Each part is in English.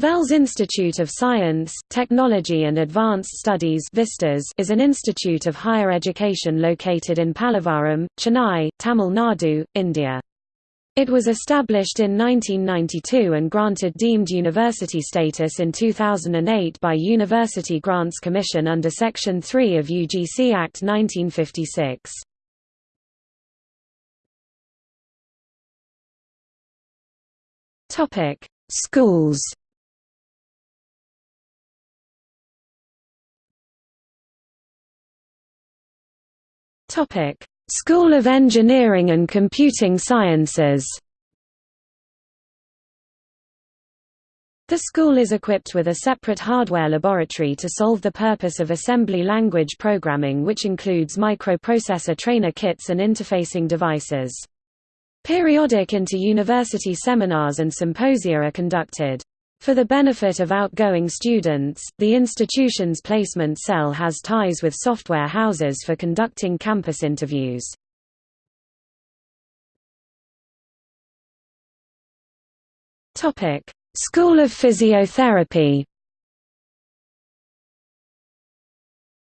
VELS Institute of Science, Technology and Advanced Studies is an institute of higher education located in Pallavaram, Chennai, Tamil Nadu, India. It was established in 1992 and granted deemed university status in 2008 by University Grants Commission under Section 3 of UGC Act 1956. Schools Topic: School of Engineering and Computing Sciences. The school is equipped with a separate hardware laboratory to solve the purpose of assembly language programming which includes microprocessor trainer kits and interfacing devices. Periodic inter-university seminars and symposia are conducted. For the benefit of outgoing students, the institution's placement cell has ties with software houses for conducting campus interviews. School of Physiotherapy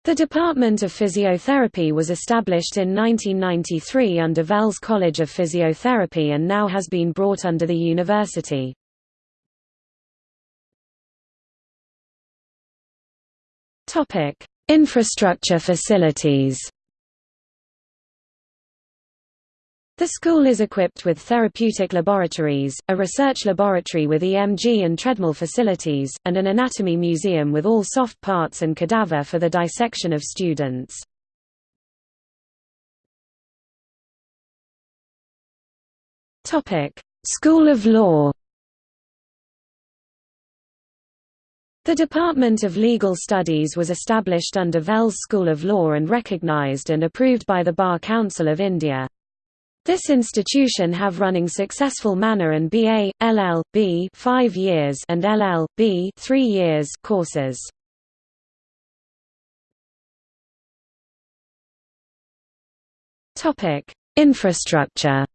The Department of Physiotherapy was established in 1993 under VELS College of Physiotherapy and now has been brought under the university. Topic: Infrastructure facilities. The school is equipped with therapeutic laboratories, a research laboratory with EMG and treadmill facilities, and an anatomy museum with all soft parts and cadaver for the dissection of students. School of Law The Department of Legal Studies was established under VELS School of Law and recognized and approved by the Bar Council of India. This institution have running successful manner and BA, LL.B 5 years and LL.B 3 years courses. Topic: Infrastructure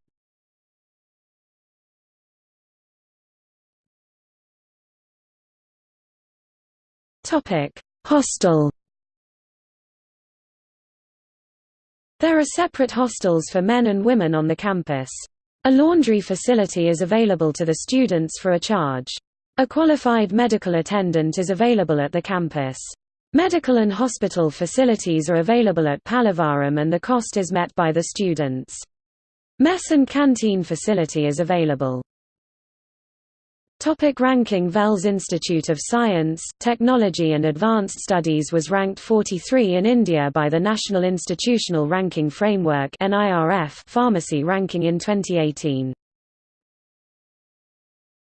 Topic: Hostel. There are separate hostels for men and women on the campus. A laundry facility is available to the students for a charge. A qualified medical attendant is available at the campus. Medical and hospital facilities are available at Pallavaram and the cost is met by the students. Mess and canteen facility is available. Topic ranking VELS Institute of Science, Technology and Advanced Studies was ranked 43 in India by the National Institutional Ranking Framework Pharmacy ranking in 2018.